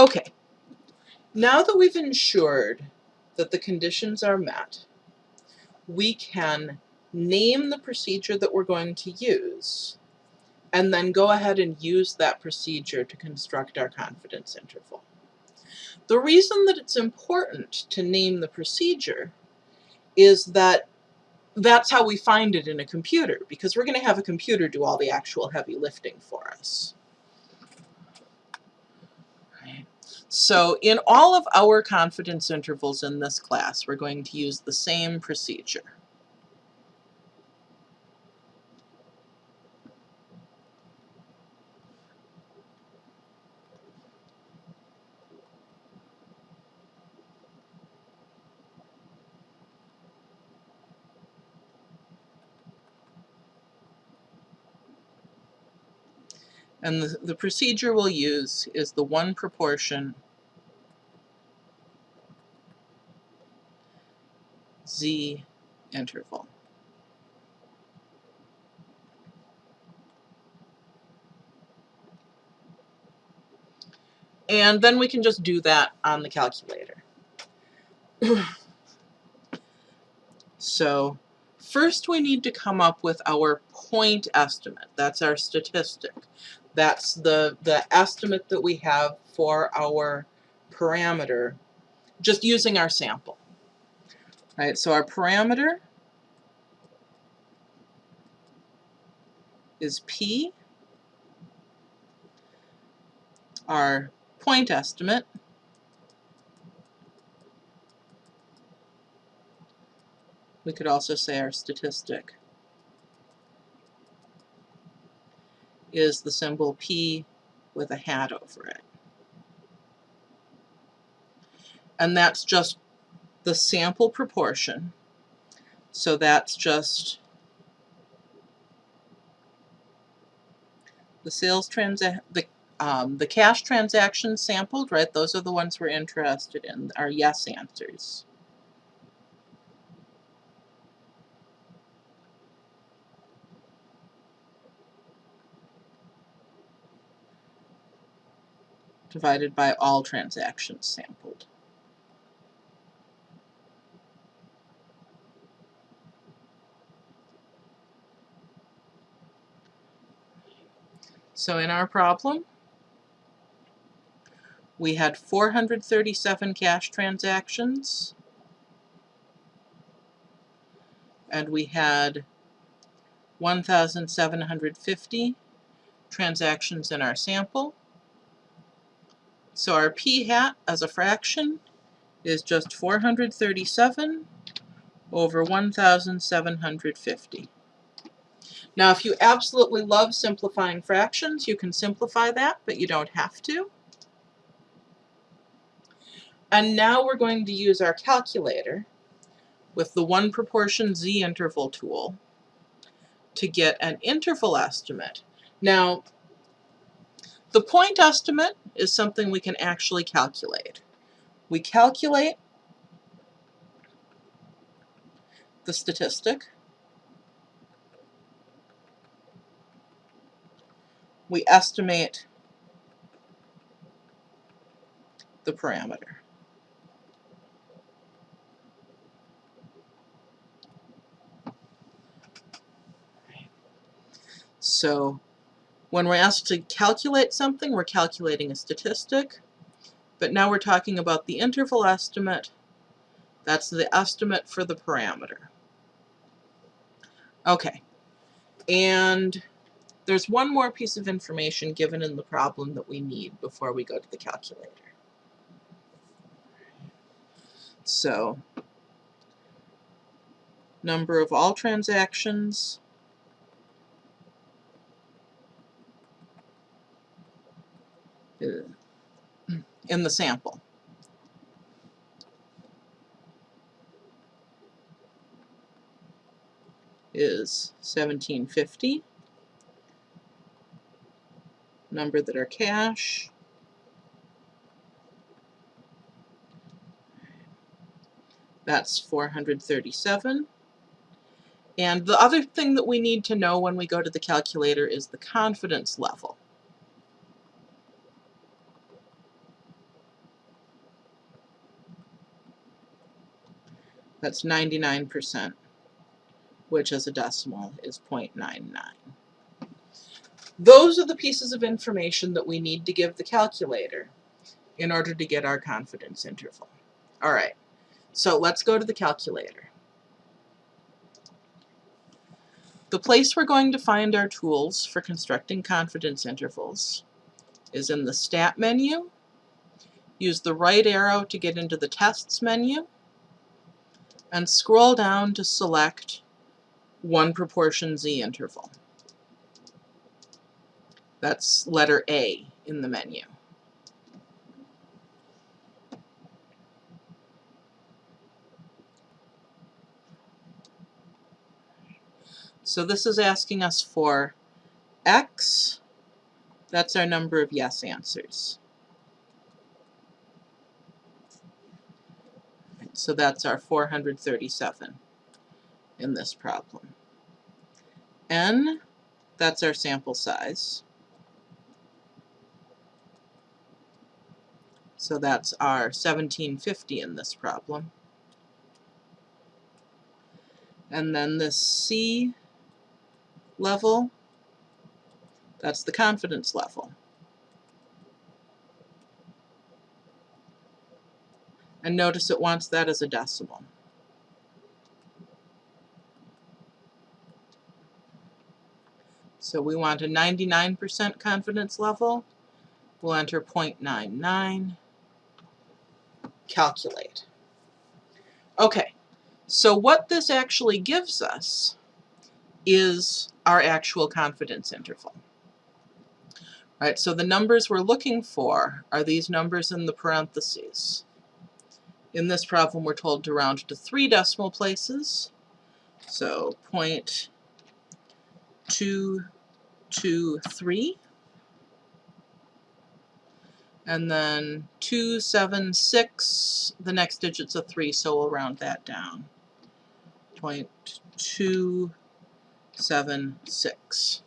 Okay, now that we've ensured that the conditions are met, we can name the procedure that we're going to use and then go ahead and use that procedure to construct our confidence interval. The reason that it's important to name the procedure is that that's how we find it in a computer, because we're going to have a computer do all the actual heavy lifting for us. So in all of our confidence intervals in this class, we're going to use the same procedure. And the, the procedure we'll use is the one proportion z interval. And then we can just do that on the calculator. so first we need to come up with our point estimate. That's our statistic. That's the, the estimate that we have for our parameter just using our sample. Right, so our parameter is P. Our point estimate we could also say our statistic is the symbol P with a hat over it. And that's just the sample proportion. So that's just the sales the um, the cash transactions sampled, right? Those are the ones we're interested in, our yes answers. Divided by all transactions sampled. So in our problem, we had 437 cash transactions, and we had 1,750 transactions in our sample. So our p hat as a fraction is just 437 over 1,750. Now if you absolutely love simplifying fractions, you can simplify that, but you don't have to. And now we're going to use our calculator with the one proportion z interval tool to get an interval estimate. Now, the point estimate is something we can actually calculate. We calculate the statistic we estimate the parameter. So when we're asked to calculate something, we're calculating a statistic, but now we're talking about the interval estimate. That's the estimate for the parameter. Okay, and there's one more piece of information given in the problem that we need before we go to the calculator. So, number of all transactions, Uh, in the sample. is 1750 number that are cash. That's 437. And the other thing that we need to know when we go to the calculator is the confidence level. That's 99%, which as a decimal is 0.99. Those are the pieces of information that we need to give the calculator in order to get our confidence interval. All right, so let's go to the calculator. The place we're going to find our tools for constructing confidence intervals is in the Stat menu. Use the right arrow to get into the Tests menu and scroll down to select 1 proportion z interval. That's letter A in the menu. So this is asking us for x, that's our number of yes answers. So that's our 437 in this problem. N, that's our sample size. So that's our 1750 in this problem. And then this C level, that's the confidence level. And notice it wants that as a decimal. So we want a 99% confidence level. We'll enter 0.99 calculate. Okay, so what this actually gives us is our actual confidence interval. Right, so the numbers we're looking for are these numbers in the parentheses. In this problem, we're told to round to three decimal places. So 0.223 and then 276, the next digit's a 3, so we'll round that down. 0.276.